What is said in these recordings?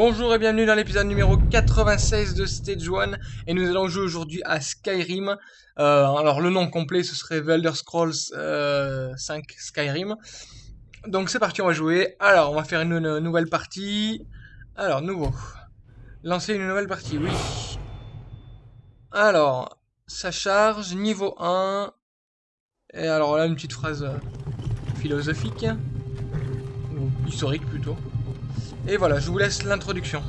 Bonjour et bienvenue dans l'épisode numéro 96 de Stage 1 et nous allons jouer aujourd'hui à Skyrim. Euh, alors le nom complet ce serait The Elder Scrolls euh, 5 Skyrim. Donc c'est parti on va jouer. Alors on va faire une, une nouvelle partie. Alors nouveau. Lancer une nouvelle partie, oui. Alors, ça charge, niveau 1. Et alors là une petite phrase euh, philosophique. Ou historique plutôt. Et voilà, je vous laisse l'introduction.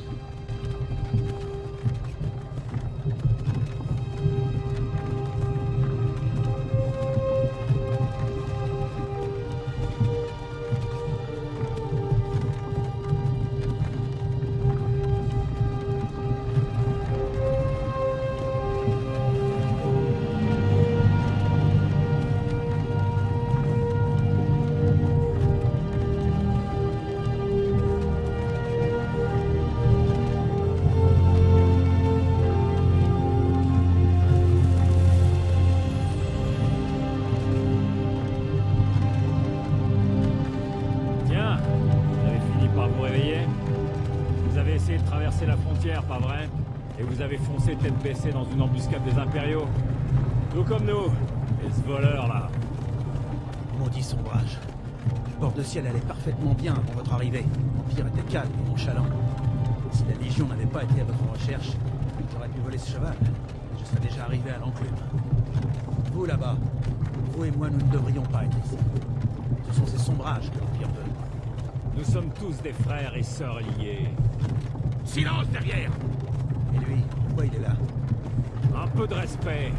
Vous avez foncé tête baissée dans une embuscade des impériaux Tout comme nous Et ce voleur-là Maudit sombrage. Le bord de ciel allait parfaitement bien avant votre arrivée. L'Empire était calme et nonchalant. Si la Légion n'avait pas été à votre recherche, j'aurais pu voler ce cheval. Je serais déjà arrivé à l'enclume. Vous là-bas, vous et moi, nous ne devrions pas être ici. Ce sont ces sombrages que l'Empire veut. Nous sommes tous des frères et sœurs liés. Silence derrière Et lui, pourquoi il est là Un peu de respect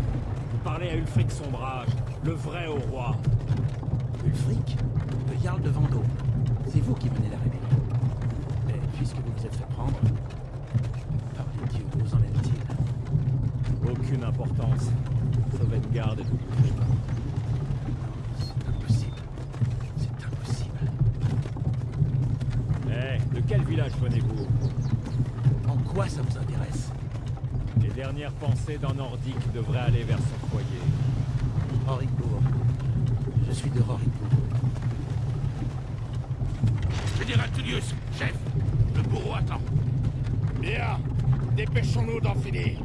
Vous parlez à Ulfric Sombrage, le vrai au roi. Ulfric Le Jarl de Vendôme. C'est vous qui menez la rébellion. Mais puisque vous vous êtes fait prendre, par les dieux, où en est-il Aucune importance. Sauvegarde et tout. C'est impossible. C'est impossible. Eh, de quel village venez-vous? En quoi ça vous intéresse Les dernières pensées d'un nordique devraient aller vers son foyer. Rorikbourg. Je suis de Rorikbourg. Général Tullius, chef, le bourreau attend. Bien, dépêchons-nous d'en finir.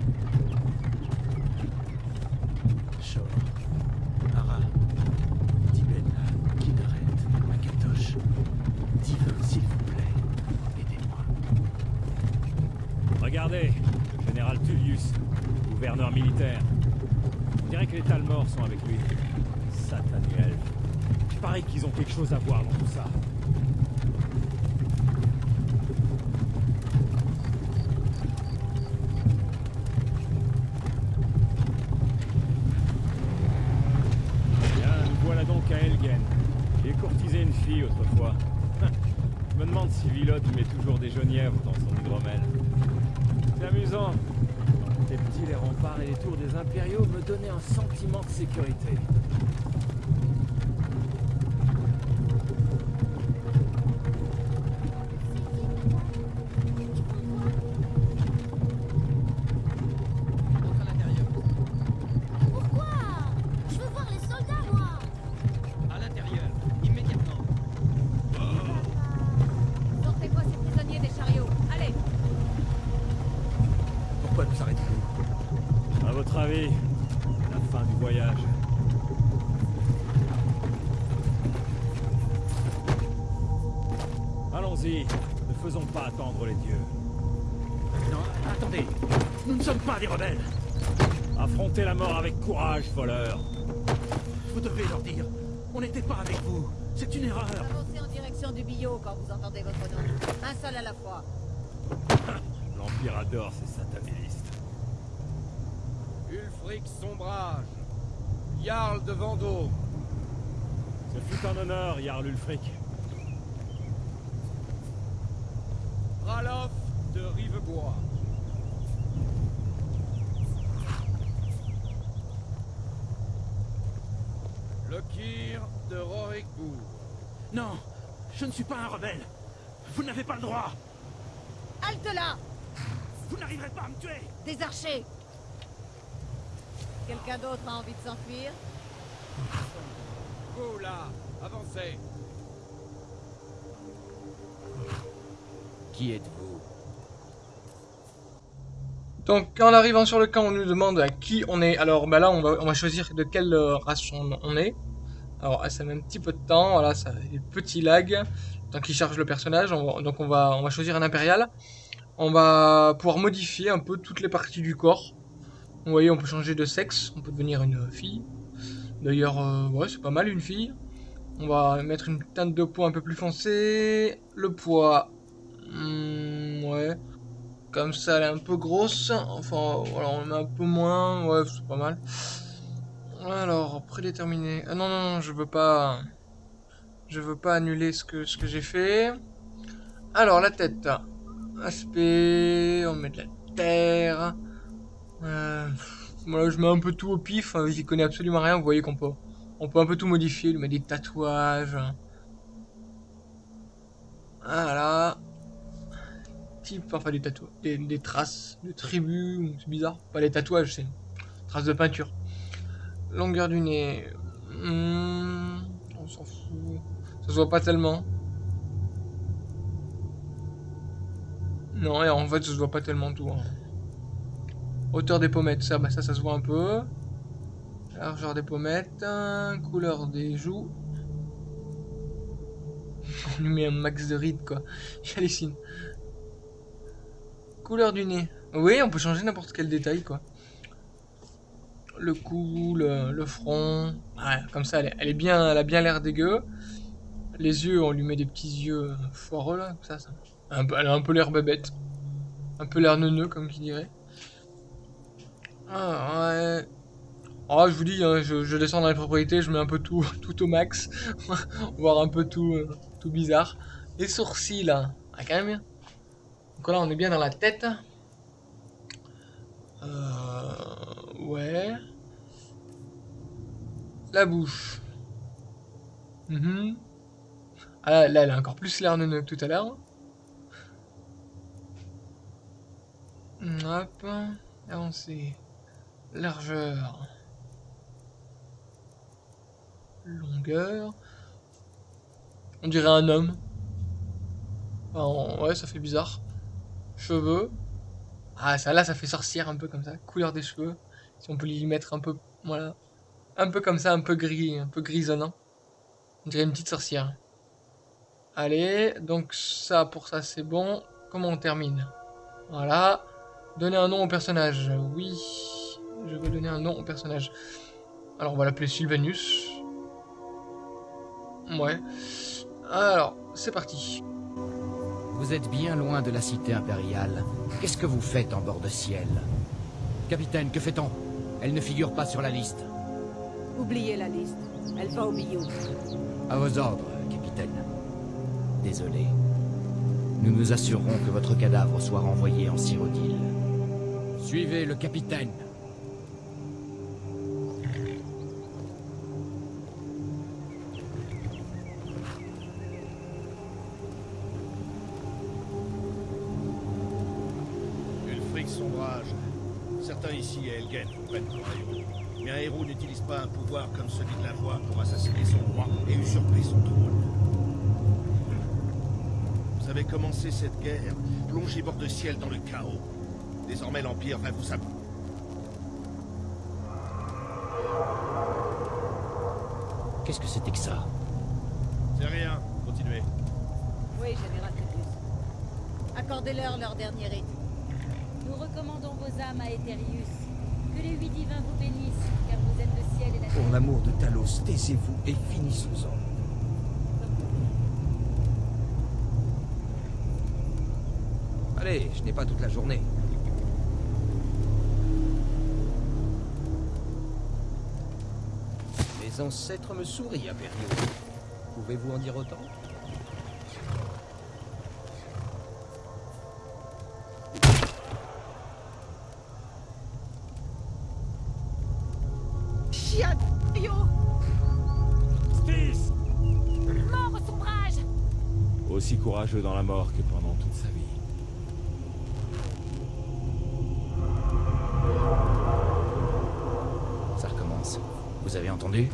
Les Talmors sont avec lui. Satané elfe. Il paraît qu'ils ont quelque chose à voir dans tout ça. Bien, nous voilà donc à Elgen. J'ai courtisé une fille autrefois. Je me demande si Villod met toujours des genièvres dans son hydromel. C'est amusant. Les petits, les remparts et les tours des impériaux me donnaient un sentiment de sécurité. Pas des rebelles. Affrontez la mort avec courage, voleur. Vous devez leur dire. On n'était pas avec vous. C'est une erreur. Avancez en direction du billot quand vous entendez votre nom. Un seul à la fois. L'Empire adore ces satanélistes. Ulfric Sombrage, Jarl de Vendôme, Ce fut un honneur, Jarl Ulfric. Ralof de Rivebois. Lokir de Rorikbourg. Non, je ne suis pas un rebelle. Vous n'avez pas le droit. Halte là Vous n'arriverez pas à me tuer. Des archers Quelqu'un d'autre a envie de s'enfuir? Vous là, avancez. Qui êtes-vous? Donc, en arrivant sur le camp, on nous demande à qui on est. Alors, bah là, on va, choisir de quelle race on, est. Alors, ah, ça met un petit peu de temps. Voilà, ça des petits lags. Tant qu'il charge le personnage. Donc, on va, on va choisir un impérial. On va pouvoir modifier un peu toutes les parties du corps. Vous voyez, on peut changer de sexe. On peut devenir une fille. D'ailleurs, euh, ouais, c'est pas mal une fille. On va mettre une teinte de peau un peu plus foncée. Le poids. hmm, ouais. Comme ça, elle est un peu grosse. Enfin, voilà, on le met un peu moins. Ouais, c'est pas mal. Alors, prédéterminé. Ah non, non, non, je veux pas... Je veux pas annuler ce que, ce que j'ai fait. Alors, la tête. Aspect... On met de la terre. Euh, voilà, je mets un peu tout au pif. hein, J'y connais absolument rien. Vous voyez qu'on peut... On peut un peu tout modifier. Lui mettre des tatouages. Voilà type, enfin des tatouages, des, des traces de tribus, c'est bizarre. Pas les tatouages, c'est traces de peinture. Longueur du nez, hmm, on s'en fout, ça se voit pas tellement. Non, et en fait, ça se voit pas tellement tout. hein. Hauteur des pommettes, ça, bah ça, ça se voit un peu. Largeur des pommettes, hein, couleur des joues. On lui met un max de rides, quoi. J'hallucine. Couleur du nez. Oui, on peut changer n'importe quel détail, quoi. Le cou, le, front. Ouais, comme ça, elle est, bien, elle a bien l'air dégueu. Les yeux, on lui met des petits yeux foireux, là, ça. elle a un peu l'air bébête. Un peu l'air neuneux, comme qui dirait. Ah, ouais. Oh, je vous dis, hein, je, descends dans les propriétés, je mets un peu tout, tout au max. Voir un peu tout, euh, tout bizarre. Les sourcils, là. Ah, quand même. Donc là, on est bien dans la tête. Euh, ouais. La bouche. Mhm. Ah là, elle a encore plus l'air que tout à l'heure. Hop. Avancé. Largeur. Longueur. On dirait un homme. Enfin, ouais, ça fait bizarre. Cheveux. Ah, ça là, ça fait sorcière un peu comme ça. Couleur des cheveux. Si on peut lui mettre un peu. Voilà. Un peu comme ça, un peu gris, un peu grisonnant. On dirait une petite sorcière. Allez, donc ça, pour ça, c'est bon. Comment on termine? Voilà. Donner un nom au personnage. Oui. Je veux donner un nom au personnage. Alors, on va l'appeler Sylvanus. Ouais. Alors, c'est parti. Vous êtes bien loin de la cité impériale. Qu'est-ce que vous faites en bord de ciel? Capitaine, que fait-on? Elle ne figure pas sur la liste. Oubliez la liste. Elle va au milieu. À vos ordres, capitaine. Désolé. Nous nous assurerons que votre cadavre soit renvoyé en Cyrodiil. Suivez le capitaine. Ici à Elgen vous prennent pour un héros. Mais un héros n'utilise pas un pouvoir comme celui de la voix pour assassiner son roi et usurper son trône. Vous avez commencé cette guerre, plongé bord de ciel dans le chaos. Désormais l'Empire va vous apprendre. Qu'est-ce que c'était que ça? C'est rien, continuez. Oui, Général Tepus. Accordez-leur leur dernier rite. Âmes à. Que les huit divins vous bénissent, car vous êtes le ciel et la Pour l'amour de Talos, taisez-vous et finissons-en. Allez, je n'ai pas toute la journée. Mes ancêtres me sourient, Impériaux. Pouvez-vous en dire autant? Dans la mort que pendant toute sa vie. Ça recommence. Vous avez entendu?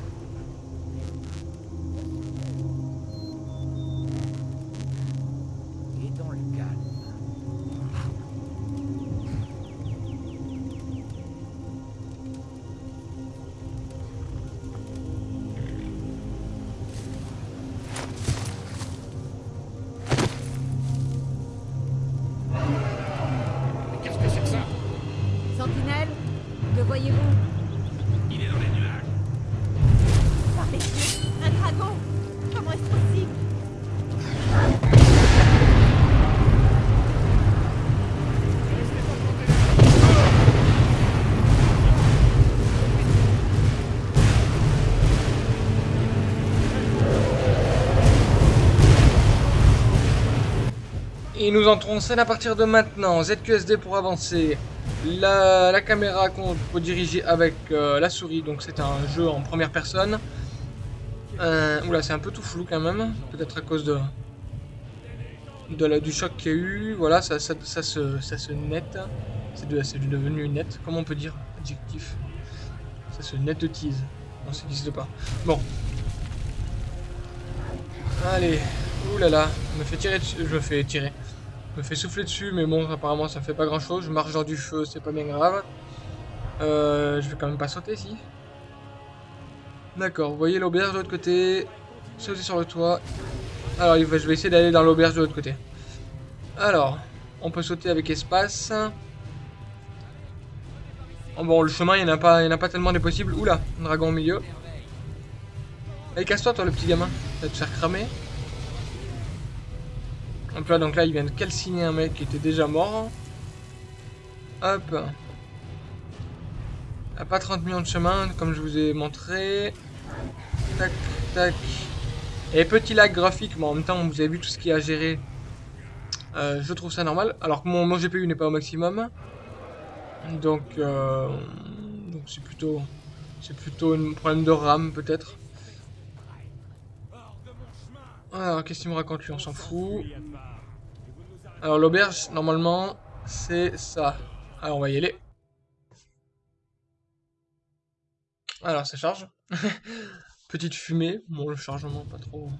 Et nous entrons en scène à partir de maintenant. ZQSD pour avancer. La, caméra qu'on peut diriger avec euh, la souris, donc c'est un jeu en première personne. Euh, oula, c'est un peu tout flou quand même. Peut-être à cause de, la, du choc qu'il y a eu. Voilà, ça, se, ça se net. C'est de, c'est devenu net. Comment on peut dire Adjectif? Ça se net de tease. Non, ça n'existe pas. Bon. Allez. Ouh là là. Je me fais tirer dessus. Je me fais tirer. Je me fais souffler dessus, mais bon, apparemment ça fait pas grand chose. Je marche dans du feu, c'est pas bien grave. Euh, je vais quand même pas sauter, si. D'accord, vous voyez l'auberge de l'autre côté. Sauter sur le toit. Alors, je vais essayer d'aller dans l'auberge de l'autre côté. Alors, on peut sauter avec espace. Oh, bon, le chemin, il n'y en, a pas- il en a pas tellement des possibles. Oula, un dragon au milieu. Allez, casse-toi, toi, le petit gamin. Ça va te faire cramer. Hop là, donc là, il vient de calciner un mec qui était déjà mort. Hop. À pas 30 millions de chemins, comme je vous ai montré. Tac, tac. Et petit lag graphique, mais en même temps, vous avez vu tout ce qu'il a à gérer. Euh, je trouve ça normal. Alors que mon, mon GPU n'est pas au maximum. Donc, euh, donc c'est plutôt, c'est plutôt un problème de RAM peut-être. Alors, qu'est-ce qu'il me raconte lui On s'en fout. Alors, l'auberge, normalement, c'est ça. Alors, on va y aller. Alors, ça charge. Petite fumée. Bon, le chargement, pas trop...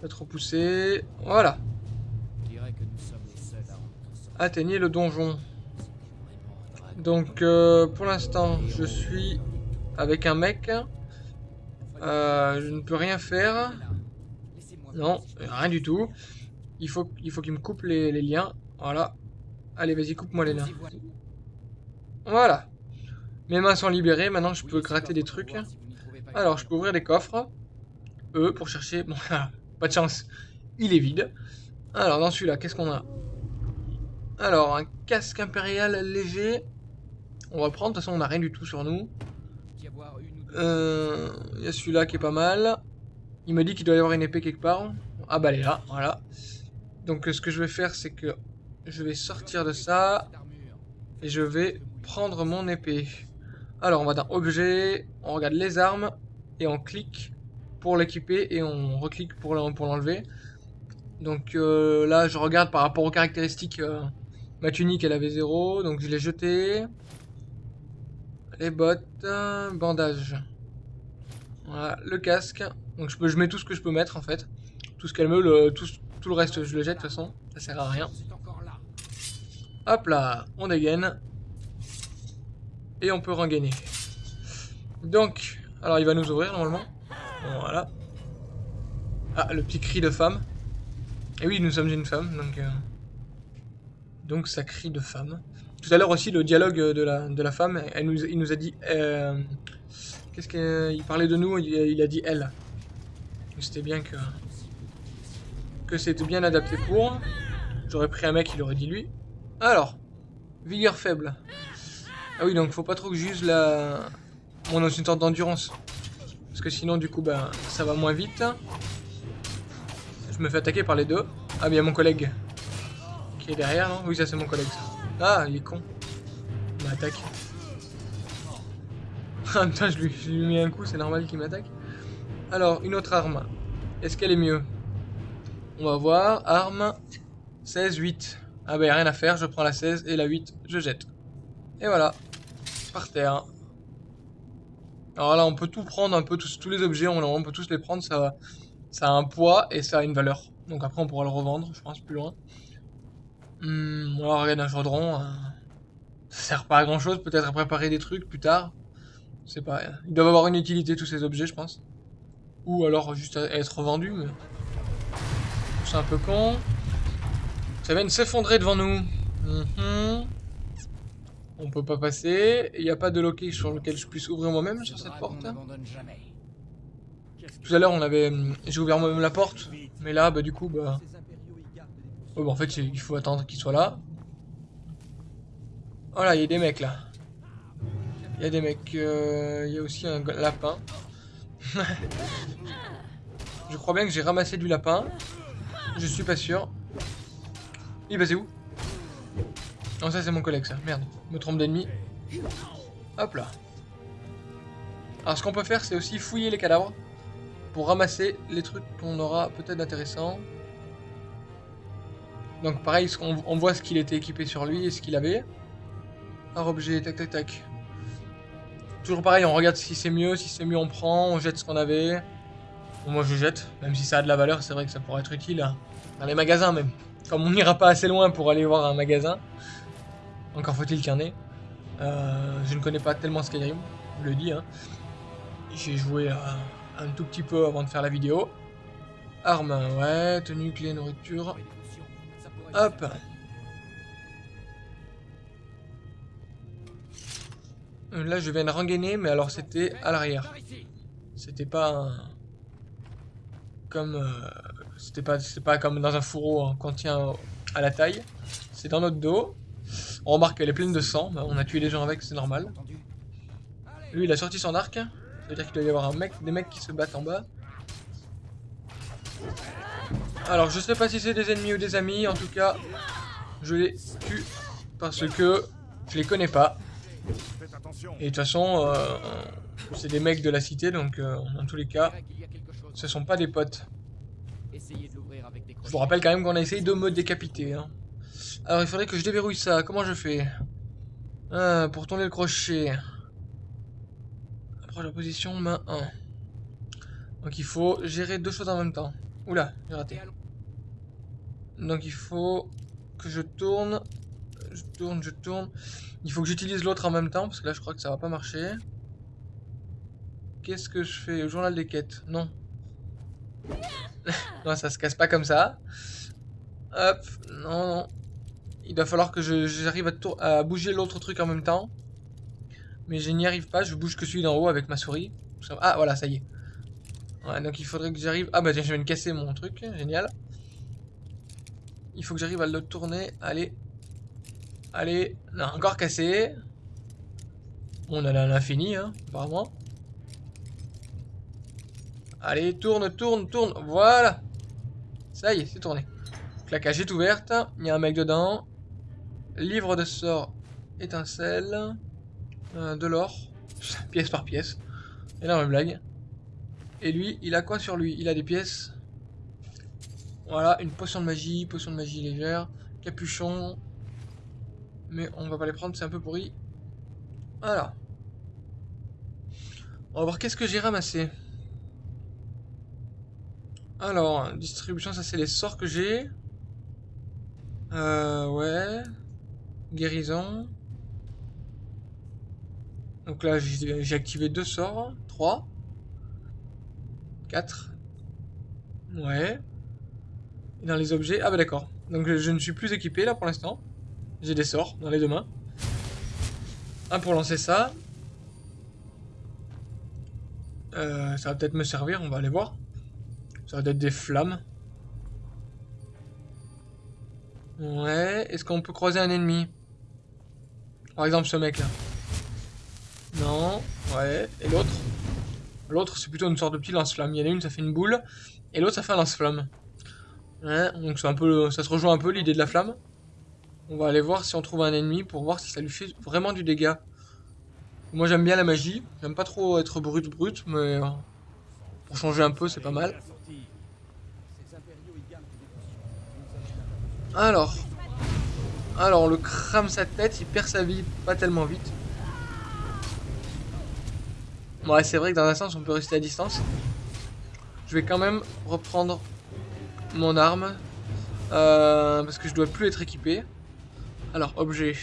Pas trop poussé. Voilà. Atteignez le donjon. Donc, euh, pour l'instant, je suis avec un mec. Euh, je ne peux rien faire. Non, rien du tout. Il faut, il faut qu'il me coupe les, liens. Voilà. Allez, vas-y, coupe-moi les liens. Voilà. Mes mains sont libérées. Maintenant, je peux gratter des trucs. Alors, je peux ouvrir des coffres. E pour chercher. Bon, pas de chance. Il est vide. Alors, dans celui-là, qu'est-ce qu'on a? Alors, un casque impérial léger. On va prendre. De toute façon, on n'a rien du tout sur nous. Euh, Il y a celui-là qui est pas mal. Il me dit qu'il doit y avoir une épée quelque part. Ah bah elle est là, voilà. Donc ce que je vais faire c'est que je vais sortir de ça. Et je vais prendre mon épée. Alors on va dans objet, on regarde les armes. Et on clique pour l'équiper et on reclique pour l'en- pour l'enlever. Donc euh, là je regarde par rapport aux caractéristiques. euh, ma tunique elle avait 0, donc je l'ai jetée. Les bottes, bandage. Voilà, le casque. Donc je, peux, je mets tout ce que je peux mettre en fait. Tout ce qu'elle me, le, tout, le reste je le jette de toute façon. Ça sert à rien. Hop là, on dégaine. Et on peut rengainer. Donc, alors il va nous ouvrir normalement. Voilà. Ah, le petit cri de femme. Et oui, nous sommes une femme, donc... euh, Donc ça crie de femme. Tout à l'heure aussi, le dialogue de la, de la femme, elle nous, il nous a dit... euh, Qu'est-ce qu'il parlait de nous, il a dit elle. C'était bien que... Que c'était bien adapté pour. J'aurais pris un mec, il aurait dit lui. Alors, vigueur faible. Ah oui, donc faut pas trop que j'use la... Mon insultant d'endurance. Parce que sinon, du coup, ben, ça va moins vite. Je me fais attaquer par les deux. Ah, bien mon collègue. Qui est derrière, non? Oui, ça c'est mon collègue. Ah, il est con. Il m'attaque. Ah putain, je lui, je lui mis un coup, c'est normal qu'il m'attaque. Alors, une autre arme. Est-ce qu'elle est mieux? On va voir. Arme 16, 8. Ah a rien à faire, je prends la 16 et la 8, je jette. Et voilà. Par terre. Alors là, on peut tout prendre, un peu tous, tous les objets, on, peut tous les prendre, ça, a un poids et ça a une valeur. Donc après, on pourra le revendre, je pense, plus loin. Hum, alors, regarde un chaudron. euh, ça sert pas à grand chose, peut-être à préparer des trucs plus tard. Je sais pas, ils doivent avoir une utilité tous ces objets, je pense. Ou alors juste à être mais... C'est un peu con. Ça vient de s'effondrer devant nous. Mhm. On peut pas passer. Il n'y a pas de loquet sur lequel je puisse ouvrir moi-même sur cette porte. Tout à l'heure, on avait, hum, j'ai ouvert moi-même la porte, mais là, bah du coup, bah, ouais, bah, en fait, il faut attendre qu'il soit là. Voilà, il y a des mecs là. Il y a des mecs. euh, Il y a aussi un lapin. Je crois bien que j'ai ramassé du lapin. Je suis pas sûr. Il est passé où? Non, ça c'est mon collègue ça. Merde, me trompe d'ennemi. Hop là. Alors ce qu'on peut faire, c'est aussi fouiller les cadavres pour ramasser les trucs qu'on aura peut-être d'intéressant. Donc pareil, on voit ce qu'il était équipé sur lui et ce qu'il avait. Par objet, tac tac tac. Toujours pareil, on regarde si c'est mieux, si c'est mieux on prend, on jette ce qu'on avait. Moi je jette, même si ça a de la valeur, c'est vrai que ça pourrait être utile hein, dans les magasins même. Comme on n'ira pas assez loin pour aller voir un magasin, encore faut-il qu'il y en ait. Euh, je ne connais pas tellement Skyrim, je le dis. Hein. J'ai joué euh, un tout petit peu avant de faire la vidéo. Armes, ouais, tenue, clé, nourriture. Hop. Là, je viens de rengainer, mais alors c'était à l'arrière. C'était pas un- comme euh, c'était pas c'était pas comme dans un fourreau hein, qu'on tient à la taille. C'est dans notre dos. On remarque qu'elle est pleine de sang. On a tué des gens avec, c'est normal. Lui, il a sorti son arc. Ça veut dire qu'il doit y avoir un mec, des mecs qui se battent en bas. Alors, je sais pas si c'est des ennemis ou des amis. En tout cas, je les tue parce que je les connais pas. Et de toute façon, euh, c'est des mecs de la cité, donc euh, dans tous les cas, ce sont pas des potes. Je vous rappelle quand même qu'on a essayé de me décapiter. hein. Alors il faudrait que je déverrouille ça. Comment je fais? Ah, Pour tourner le crochet. Approche la position, main 1. Donc il faut gérer deux choses en même temps. Oula, j'ai raté. Donc il faut que je tourne. Je tourne, je tourne. Il faut que j'utilise l'autre en même temps, parce que là je crois que ça va pas marcher. Qu'est-ce que je fais journal des quêtes? Non. non, ça se casse pas comme ça. Hop, non, non. Il va falloir que j'arrive à, à bouger l'autre truc en même temps. Mais je n'y arrive pas, je bouge que celui d'en haut avec ma souris. Ah, voilà, ça y est. Ouais, donc il faudrait que j'arrive... Ah bah tiens, je viens de casser mon truc, génial. Il faut que j'arrive à le tourner, allez. Allez, non, encore cassé. On a l'infini, hein, apparemment. Allez, tourne, tourne, tourne, voilà. Ça y est, c'est tourné. La cage est ouverte, il y a un mec dedans. Livre de sort, étincelle, euh, de l'or, pièce par pièce. Énorme blague. Et lui, il a quoi sur lui? Il a des pièces. Voilà, une potion de magie, potion de magie légère, capuchon. Mais on va pas les prendre, c'est un peu pourri. Voilà. On va voir qu'est-ce que j'ai ramassé. Alors, distribution, ça c'est les sorts que j'ai. Euh, ouais. Guérison. Donc là, j'ai activé deux sorts. Trois. Quatre. Ouais. Et dans les objets... Ah bah d'accord. Donc je ne suis plus équipé là pour l'instant. J'ai des sorts dans les deux mains. Un pour lancer ça. Euh, ça va peut-être me servir, on va aller voir. Ça va être des flammes. Ouais, est-ce qu'on peut croiser un ennemi? Par exemple ce mec là. Non, ouais, et l'autre? L'autre c'est plutôt une sorte de petit lance-flamme. Il y en a une ça fait une boule, et l'autre ça fait un lance-flamme. Ouais, donc un peu, ça se rejoint un peu l'idée de la flamme. On va aller voir si on trouve un ennemi pour voir si ça lui fait vraiment du dégât. Moi j'aime bien la magie, j'aime pas trop être brut brut, mais euh, pour changer un peu c'est pas mal. Alors, alors on le crame sa tête, il perd sa vie pas tellement vite. Ouais c'est vrai que dans un sens on peut rester à distance. Je vais quand même reprendre mon arme euh, parce que je dois plus être équipé. Alors objet.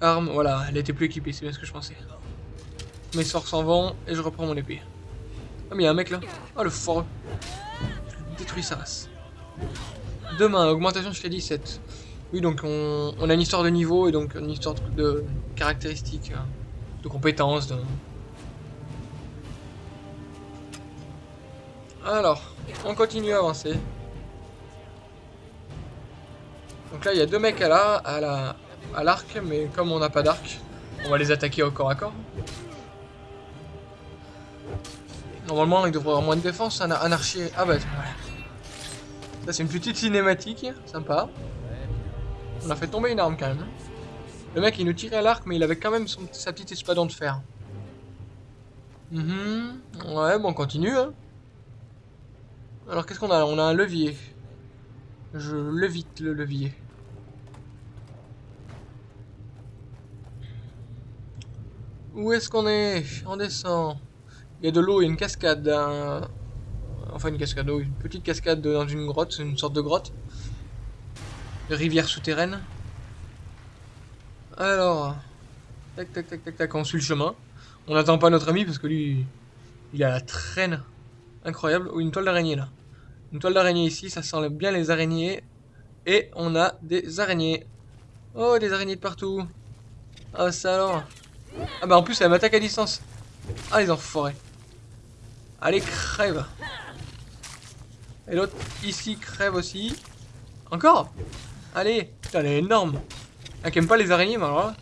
Arme, voilà, elle était plus équipée, c'est bien ce que je pensais. Mes sorts s'en vont et je reprends mon épée. Ah mais il y a un mec là. Oh le foreux. Je détruis sa. Demain, augmentation jusqu'à 17. Oui, donc on, a une histoire de niveau et donc une histoire de, caractéristiques, hein, de compétences. Alors, on continue à avancer. Donc là, il y a deux mecs à la, à la, à l'arc, mais comme on n'a pas d'arc, on va les attaquer au corps à corps. Normalement, il devrait avoir moins de défense, un, un. Ah bah, voilà. Ça, c'est une petite cinématique, sympa. On a fait tomber une arme quand même. Le mec, il nous tirait à l'arc, mais il avait quand même sa petite espadon de fer. Mhm. Ouais, bon, on continue. Hein. Alors, qu'est-ce qu'on a? On a un levier. Je levite le levier. Où est-ce qu'on est, On descend. Il y a de l'eau, il y a une cascade. Enfin, une cascade, d'eau, une petite cascade dans une grotte, une sorte de grotte. De rivière souterraine. Alors. Tac, tac, tac, tac, tac, on suit le chemin. On n'attend pas notre ami parce que lui, il a la traîne incroyable. Ou une toile d'araignée là. Une toile d'araignée ici, ça sent bien les araignées. Et on a des araignées. Oh, des araignées de partout. Ah, ça alors. Ah bah en plus, elle m'attaque à distance. Ah, les enfoirés. Allez, crève. Et l'autre ici crève aussi. Encore? Allez. Putain, elle est énorme. Elle aime pas les araignées, mais alors.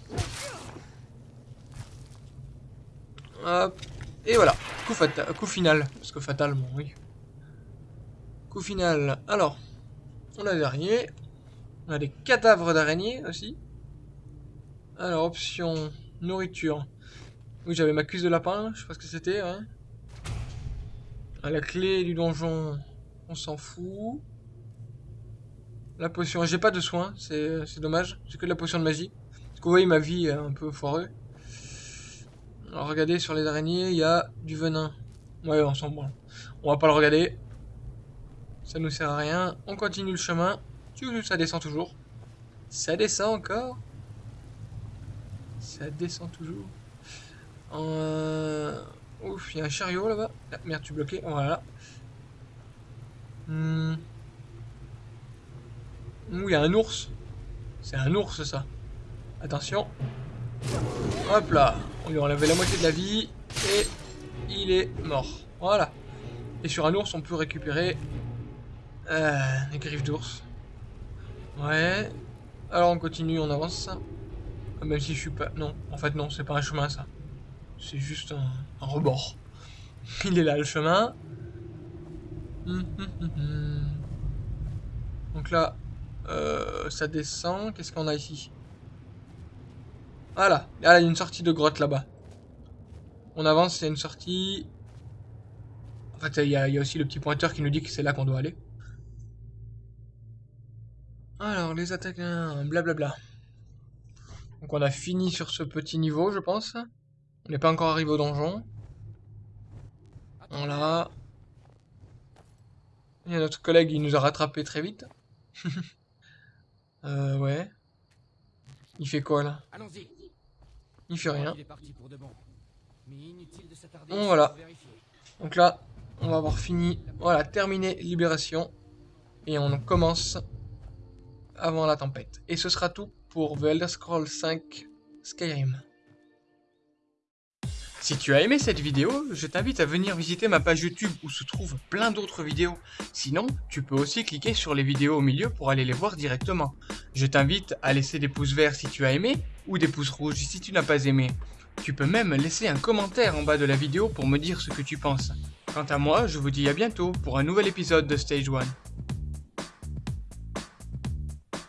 Hop. Et voilà. Coup, fatal, coup final. Parce que fatal, oui. Coup final. Alors. On a des araignées. On a des cadavres d'araignées aussi. Alors, option nourriture. Oui, j'avais ma cuisse de lapin, je sais que c'était. Hein. À la clé du donjon, on s'en fout. La potion, j'ai pas de soins, c'est dommage. J'ai que de la potion de magie. Parce que vous voyez, ma vie est un peu foireux. Alors regardez, sur les araignées, il y a du venin. Ouais, on s'en branle. On va pas le regarder. Ça nous sert à rien. On continue le chemin. Ça descend toujours. Ça descend encore. Ça descend toujours. Euh... Ouf, il y a un chariot là-bas. Ah, merde, tu bloqué. Voilà. Hmm. Ouh, il y a un ours. C'est un ours, ça. Attention. Hop là. On lui a enlevé la moitié de la vie. Et il est mort. Voilà. Et sur un ours, on peut récupérer euh, des griffes d'ours. Ouais. Alors on continue, on avance. Même si je suis pas... Non, en fait non, c'est pas un chemin ça. C'est juste un, rebord. Il est là le chemin. Hum, hum, hum, Donc là, euh, ça descend. Qu'est-ce qu'on a ici? Voilà. Ah, il y a une sortie de grotte là-bas. On avance, il y a une sortie. En fait, il y, a, il y a aussi le petit pointeur qui nous dit que c'est là qu'on doit aller. Alors, les attaques, blablabla. Donc on a fini sur ce petit niveau, je pense. On n'est pas encore arrivé au donjon. Voilà. Il y a notre collègue, il nous a rattrapé très vite. euh, ouais. Il fait quoi là? Il fait rien. Bon voilà. Donc là, on va avoir fini. Voilà, terminé Libération. Et on commence avant la tempête. Et ce sera tout pour The Elder Scrolls 5 Skyrim. Si tu as aimé cette vidéo, je t'invite à venir visiter ma page YouTube où se trouvent plein d'autres vidéos. Sinon, tu peux aussi cliquer sur les vidéos au milieu pour aller les voir directement. Je t'invite à laisser des pouces verts si tu as aimé, ou des pouces rouges si tu n'as pas aimé. Tu peux même laisser un commentaire en bas de la vidéo pour me dire ce que tu penses. Quant à moi, je vous dis à bientôt pour un nouvel épisode de Stage 1.